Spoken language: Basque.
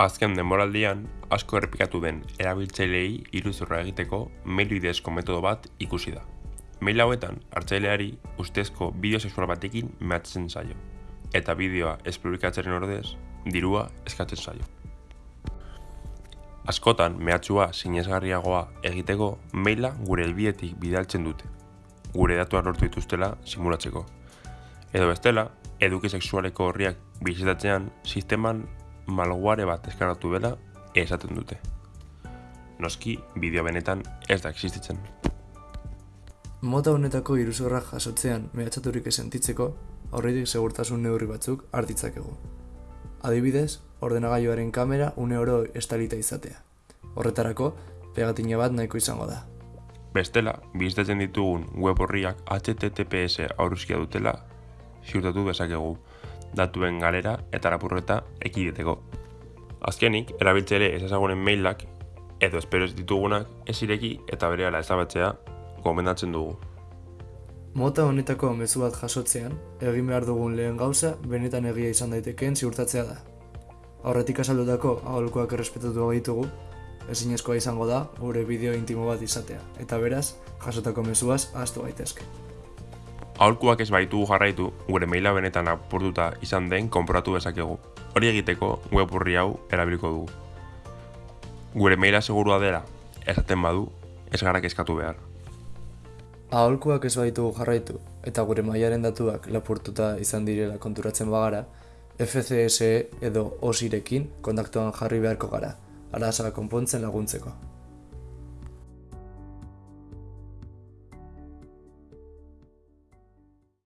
Azken denboraldian, asko errepikatu den erabiltzaileei iruzurra egiteko mail bidezko metodo bat ikusi da. Mail hauetan, hartzaileari ustezko bideo sexual batekin mehatzen zaio, eta bideoa ez publikatzeren ordez, dirua eskatzen zaio. Askotan, mehatxua sinesgarriagoa egiteko maila gure helbietik bidaltzen dute, gure datuak lortu dituztela simulatzeko. Edo bestela, eduki sexualeko horriak bizitatzean, sisteman malware bat eskanatu dela esaten dute. Noski, bideo benetan ez da existitzen. Mota honetako iruzurra jasotzean mehatxaturik esentitzeko, aurretik segurtasun neurri batzuk hartitzakegu. Adibidez, ordenagailuaren kamera une oro estalita izatea. Horretarako, pegatina bat nahiko izango da. Bestela, bizitatzen ditugun web horriak HTTPS aurruzkia dutela ziurtatu bezakegu, datuen galera eta lapurreta ekideteko. Azkenik, erabiltzaile ez ezagunen mailak edo espero ez ditugunak ez ireki eta berehala ezabatzea gomendatzen dugu. Mota honetako mezu bat jasotzean, egin behar dugun lehen gauza benetan egia izan daitekeen ziurtatzea da. Aurretik azaldutako aholkuak errespetatu ditugu, ezinezkoa izango da gure bideo intimo bat izatea, eta beraz, jasotako mezuaz ahaztu gaitezke. Aholkuak ez baitugu jarraitu, gure maila benetan apurtuta izan den konporatu dezakegu. Hori egiteko web horri hau erabiliko dugu. Gure maila segurua dela, esaten badu, ez gara kezkatu behar. Aholkuak ez baitugu jarraitu, eta gure mailaren datuak lapurtuta izan direla konturatzen bagara, FCSE edo OSIrekin kontaktuan jarri beharko gara, arazoa konpontzen laguntzeko.